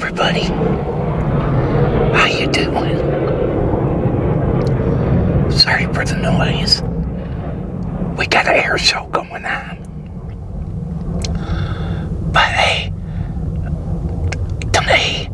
everybody. How you doing? Sorry for the noise. We got an air show going on. But hey, today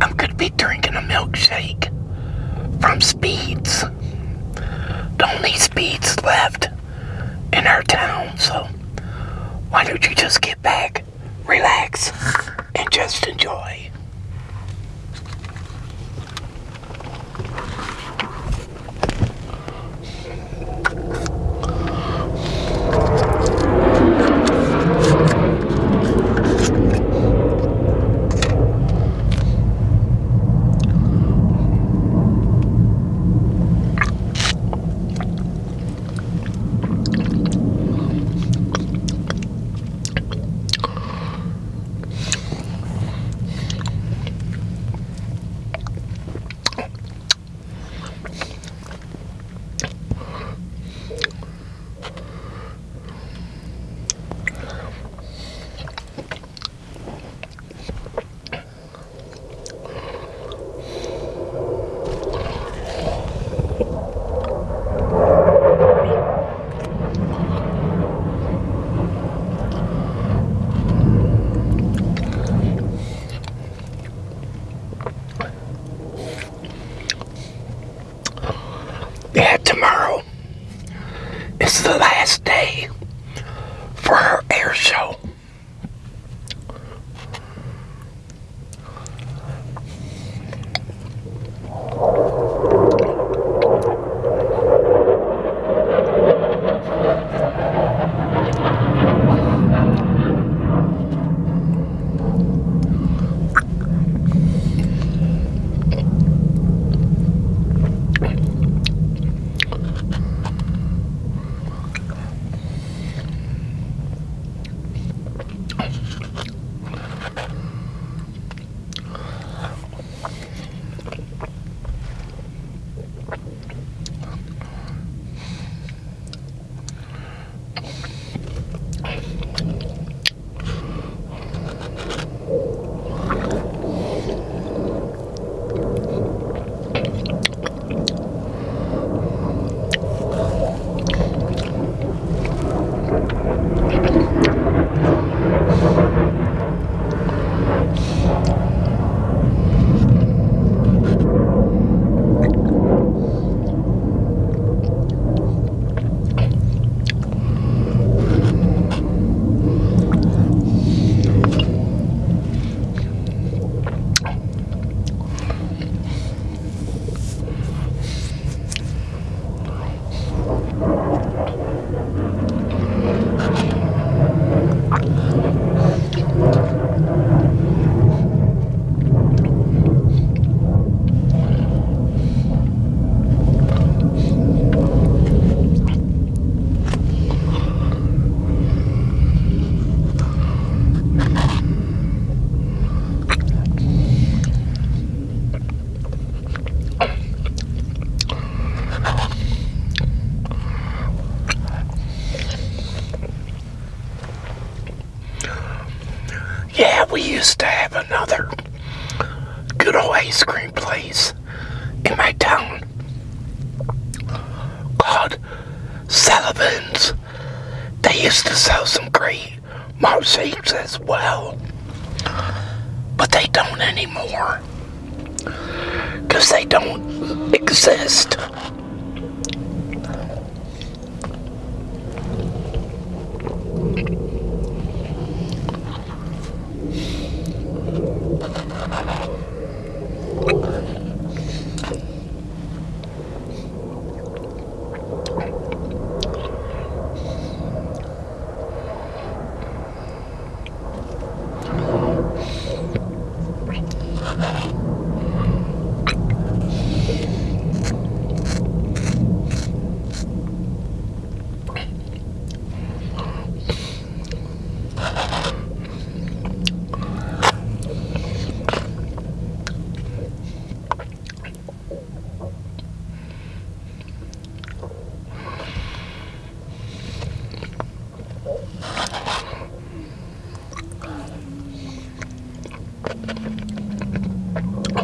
I'm gonna be drinking a milkshake from Speeds. The only Speeds left in our town, so why don't you just get back, relax, and just enjoy. Is the last day for our air show. We used to have another good old ice cream place in my town called Sullivan's. They used to sell some great malt as well. But they don't anymore. Because they don't exist. I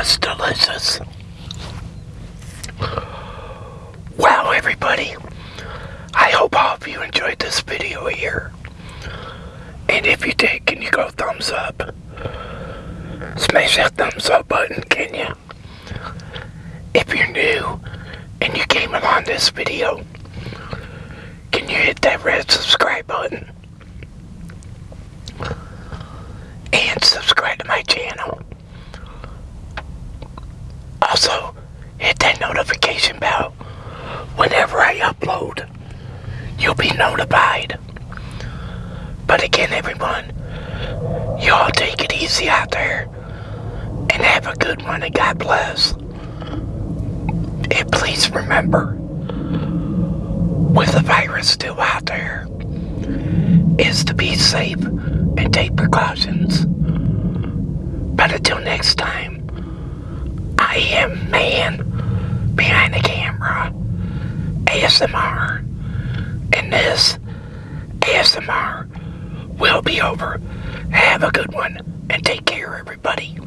Was delicious. Wow, everybody. I hope all of you enjoyed this video here. And if you did, can you go thumbs up? Smash that thumbs up button, can you? If you're new and you came along this video, can you hit that red subscribe button? And subscribe to my channel. Also, hit that notification bell whenever I upload. You'll be notified. But again, everyone, y'all take it easy out there and have a good one and God bless. And please remember, with the virus still out there, is to be safe and take precautions. But until next time, Am man behind the camera, ASMR, and this ASMR will be over. Have a good one and take care, everybody.